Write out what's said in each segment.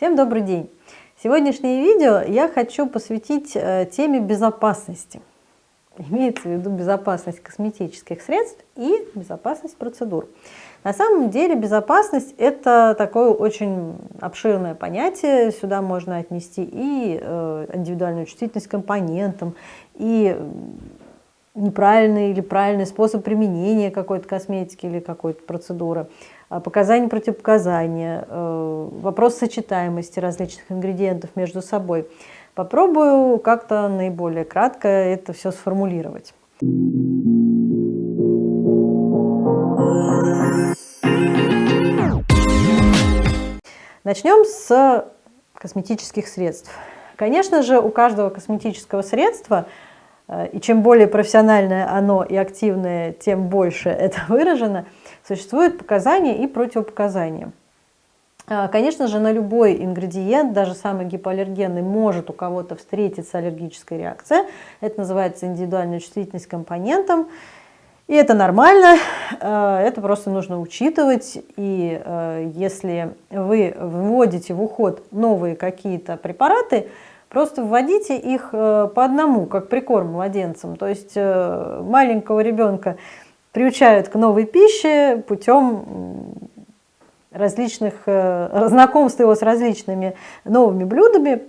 Всем добрый день! Сегодняшнее видео я хочу посвятить э, теме безопасности. Имеется в виду безопасность косметических средств и безопасность процедур. На самом деле безопасность это такое очень обширное понятие. Сюда можно отнести и э, индивидуальную чувствительность к компонентам, и неправильный или правильный способ применения какой-то косметики или какой-то процедуры, показания противопоказания, э, вопрос сочетаемости различных ингредиентов между собой. Попробую как-то наиболее кратко это все сформулировать. Начнем с косметических средств. Конечно же, у каждого косметического средства и чем более профессиональное оно и активное, тем больше это выражено, существуют показания и противопоказания. Э, конечно же, на любой ингредиент, даже самый гипоаллергенный, может у кого-то встретиться аллергическая реакция. Это называется индивидуальная чувствительность к компонентам. И это нормально, э, это просто нужно учитывать. И если вы вводите в уход новые какие-то препараты, Просто вводите их э, по одному, как прикорм младенцам. То есть э, маленького ребенка приучают к новой пище путем различных, э, знакомства его с различными новыми блюдами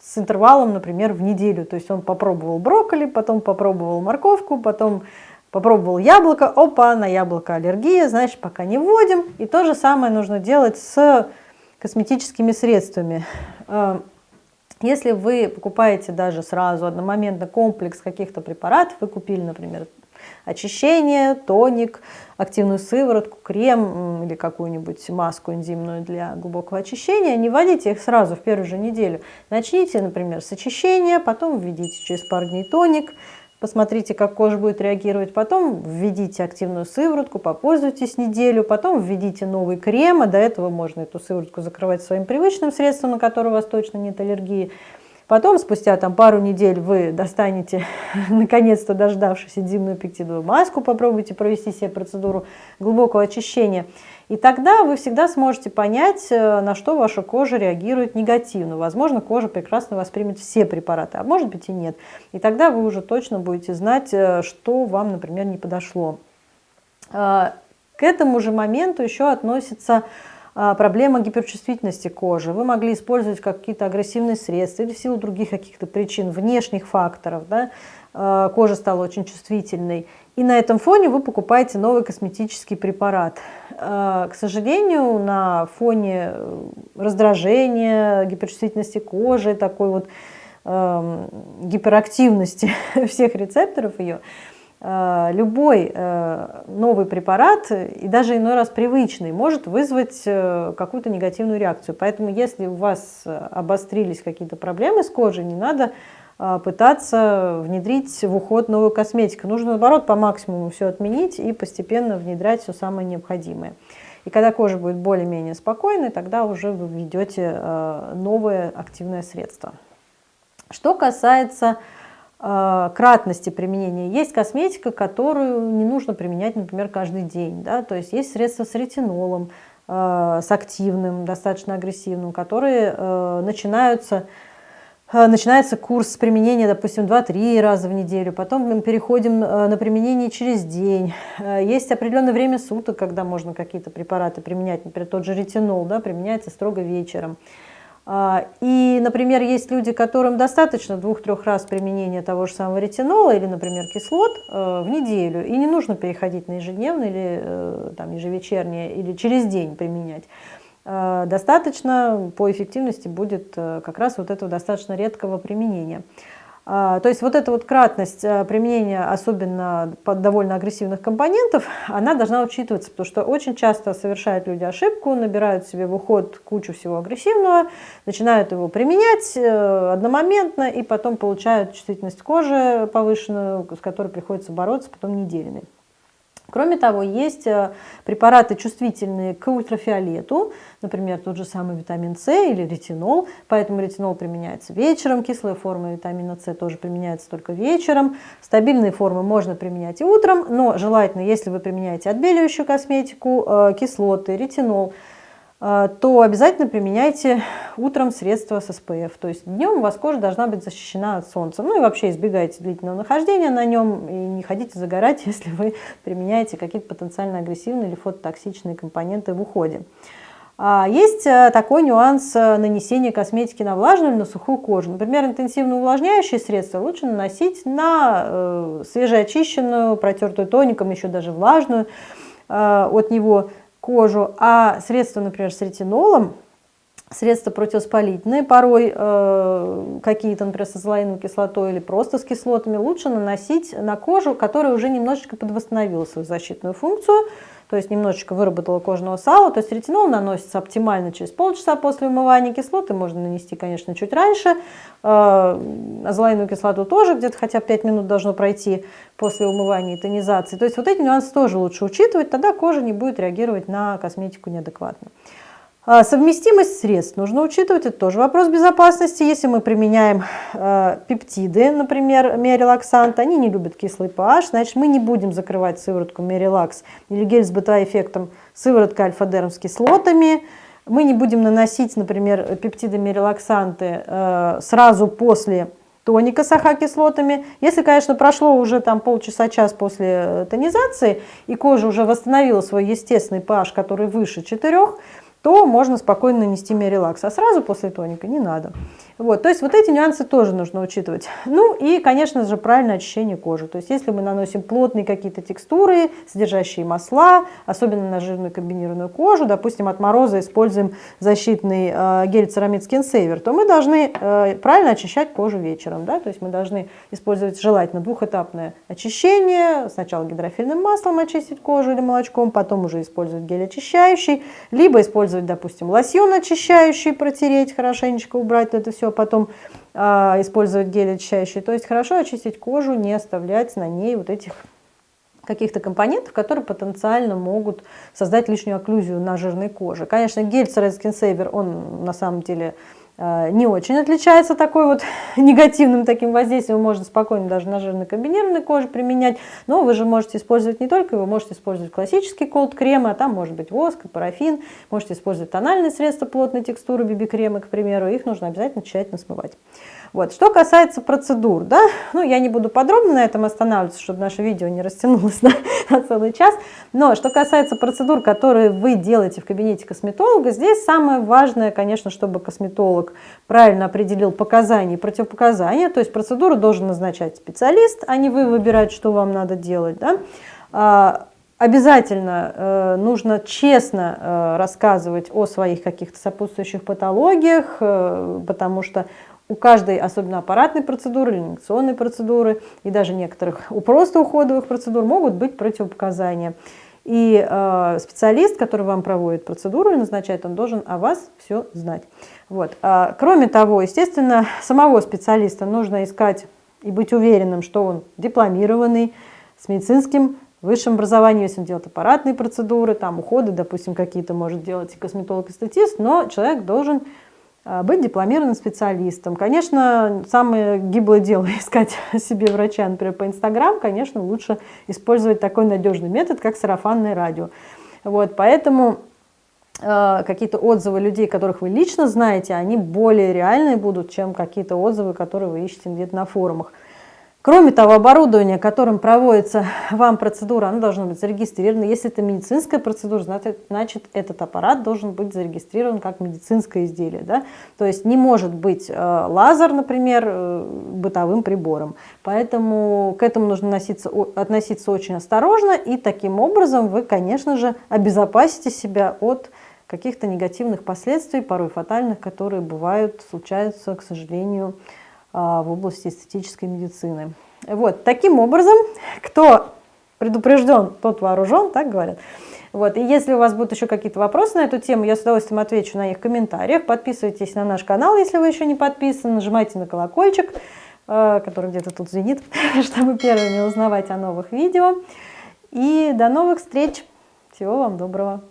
с интервалом, например, в неделю. То есть он попробовал брокколи, потом попробовал морковку, потом попробовал яблоко, опа, на яблоко аллергия, значит, пока не вводим. И то же самое нужно делать с косметическими средствами. Если вы покупаете даже сразу одномоментно комплекс каких-то препаратов, вы купили, например, очищение, тоник, активную сыворотку, крем или какую-нибудь маску энзимную для глубокого очищения, не вводите их сразу в первую же неделю. Начните, например, с очищения, потом введите через пару дней тоник, посмотрите, как кожа будет реагировать, потом введите активную сыворотку, попользуйтесь неделю, потом введите новый крем, а до этого можно эту сыворотку закрывать своим привычным средством, на которое у вас точно нет аллергии. Потом, спустя там, пару недель, вы достанете, наконец-то дождавшись, энзимную пектидовую маску, попробуйте провести себе процедуру глубокого очищения. И тогда вы всегда сможете понять, э, на что ваша кожа реагирует негативно. Возможно, кожа прекрасно воспримет все препараты, а может быть и нет. И тогда вы уже точно будете знать, э, что вам, например, не подошло. Э, к этому же моменту еще относится проблема гиперчувствительности кожи. Вы могли использовать какие-то агрессивные средства или в силу других каких-то причин, внешних факторов, да, кожа стала очень чувствительной. И на этом фоне вы покупаете новый косметический препарат. А, к сожалению, на фоне раздражения, гиперчувствительности кожи, такой вот гиперактивности всех рецепторов ее, Э, любой э, новый препарат, и даже иной раз привычный, может вызвать э, какую-то негативную реакцию. Поэтому если у вас обострились какие-то проблемы с кожей, не надо пытаться внедрить в уход новую косметику. Нужно, наоборот, по максимуму все отменить и постепенно внедрять все самое необходимое. И когда кожа будет более-менее спокойной, тогда уже вы введете новое активное средство. Что касается Э, кратности применения. Есть косметика, которую не нужно применять, например, каждый день. Да? То есть есть средства с ретинолом, с активным, достаточно агрессивным, которые начинаются начинается курс применения, допустим, 2-3 раза в неделю, потом мы переходим на применение через день. Есть определенное время суток, когда можно какие-то препараты применять, например, тот же ретинол да, применяется строго вечером. И, например, есть люди, которым достаточно двух-трех раз применения того же самого ретинола или, например, кислот э, в неделю, и не нужно переходить на ежедневное или э, там, ежевечернее или через день применять. Э, достаточно по эффективности будет как раз вот этого достаточно редкого применения. А, то есть вот эта вот кратность э, применения, особенно под довольно агрессивных компонентов, она должна учитываться, потому что очень часто совершают люди ошибку, набирают себе в уход кучу всего агрессивного, начинают его применять э, одномоментно и потом получают чувствительность кожи повышенную, с которой приходится бороться потом неделями. Кроме того, есть э, препараты, чувствительные к ультрафиолету, например, тот же самый витамин С или ретинол, поэтому ретинол применяется вечером, кислая форма витамина С тоже применяется только вечером, стабильные формы можно применять и утром, но желательно, если вы применяете отбеливающую косметику, э, кислоты, ретинол, то обязательно применяйте утром средства с SPF. То есть днем у вас кожа должна быть защищена от солнца. Ну и вообще избегайте длительного нахождения на нем и не ходите загорать, если вы применяете какие-то потенциально агрессивные или фототоксичные компоненты в уходе. А, есть э, такой нюанс э, нанесения косметики на влажную или на сухую кожу. Например, интенсивно увлажняющие средства лучше наносить на э, свежеочищенную, протертую тоником, еще даже влажную от него кожу, а средства, например, с ретинолом, средства противоспалительные, порой э, какие-то, например, с азолаиновой кислотой или просто с кислотами, лучше наносить на кожу, которая уже немножечко подвосстановила свою защитную функцию, то есть немножечко выработала кожного сала. То есть ретинол наносится оптимально через полчаса после умывания кислоты, можно нанести, конечно, чуть раньше. Э, азолаиновую кислоту тоже где-то хотя бы 5 минут должно пройти после умывания и тонизации. То есть вот эти нюансы тоже лучше учитывать, тогда кожа не будет реагировать на косметику неадекватно. А, совместимость средств нужно учитывать, это тоже вопрос безопасности. Если мы применяем э, пептиды, например, миорелаксант, они не любят кислый pH, значит мы не будем закрывать сыворотку миорелакс или гель с бета-эффектом сывороткой альфа-дерм с кислотами. Мы не будем наносить, например, пептиды миорелаксанты э, сразу после тоника с АХ-кислотами. Если, конечно, прошло уже там полчаса-час после э, тонизации, и кожа уже восстановила свой естественный pH, который выше 4, то можно спокойно нанести миорелакс, а сразу после тоника не надо. Вот, то есть вот эти нюансы тоже нужно учитывать. Ну и, конечно же, правильное очищение кожи. То есть если мы наносим плотные какие-то текстуры, содержащие масла, особенно на жирную комбинированную кожу, допустим, от мороза используем защитный э, гель Ceramid Skin Saver, то мы должны э, правильно очищать кожу вечером. Да? То есть мы должны использовать желательно двухэтапное очищение. Сначала гидрофильным маслом очистить кожу или молочком, потом уже использовать гель очищающий, либо использовать, допустим, лосьон очищающий, протереть хорошенечко, убрать это все все, потом а, использовать гель очищающий. То есть хорошо очистить кожу, не оставлять на ней вот этих каких-то компонентов, которые потенциально могут создать лишнюю окклюзию на жирной коже. Конечно, гель Cered Skin Saver, он на самом деле не очень отличается такой вот негативным таким воздействием, можно спокойно даже на жирной комбинированной коже применять, но вы же можете использовать не только, вы можете использовать классический колд крем, а там может быть воск, парафин, можете использовать тональные средства плотной текстуры, биби-кремы, к примеру, их нужно обязательно тщательно смывать. Вот. Что касается процедур, да, ну я не буду подробно на этом останавливаться, чтобы наше видео не растянулось на, на целый час, но что касается процедур, которые вы делаете в кабинете косметолога, здесь самое важное, конечно, чтобы косметолог правильно определил показания и противопоказания, то есть процедуру должен назначать специалист, а не вы выбирать, что вам надо делать, да. А, Обязательно э, нужно честно э, рассказывать о своих каких-то сопутствующих патологиях, э, потому что у каждой, особенно аппаратной процедуры, или инъекционной процедуры, и даже некоторых у просто уходовых процедур могут быть противопоказания. И э, специалист, который вам проводит процедуру и назначает, он должен о вас все знать. Вот. А, кроме того, естественно, самого специалиста нужно искать и быть уверенным, что он дипломированный, с медицинским высшим образованием, если он делает аппаратные процедуры, там уходы, допустим, какие-то может делать и косметолог, и статист, но человек должен быть дипломированным специалистом. Конечно, самое гиблое дело искать себе врача, например, по Инстаграм, конечно, лучше использовать такой надежный метод, как сарафанное радио. Вот, поэтому э, какие-то отзывы людей, которых вы лично знаете, они более реальные будут, чем какие-то отзывы, которые вы ищете где-то на форумах. Кроме того, оборудование, которым проводится вам процедура, оно должно быть зарегистрировано. Если это медицинская процедура, значит, этот аппарат должен быть зарегистрирован как медицинское изделие. Да? То есть не может быть э, лазер, например, э, бытовым прибором. Поэтому к этому нужно относиться, относиться очень осторожно. И таким образом вы, конечно же, обезопасите себя от каких-то негативных последствий, порой фатальных, которые бывают, случаются, к сожалению, в области эстетической медицины. Вот, таким образом, кто предупрежден, тот вооружен, так говорят. Вот, и если у вас будут еще какие-то вопросы на эту тему, я с удовольствием отвечу на их комментариях. Подписывайтесь на наш канал, если вы еще не подписаны, нажимайте на колокольчик, э, который где-то тут звенит, чтобы первыми узнавать о новых видео. И до новых встреч! Всего вам доброго!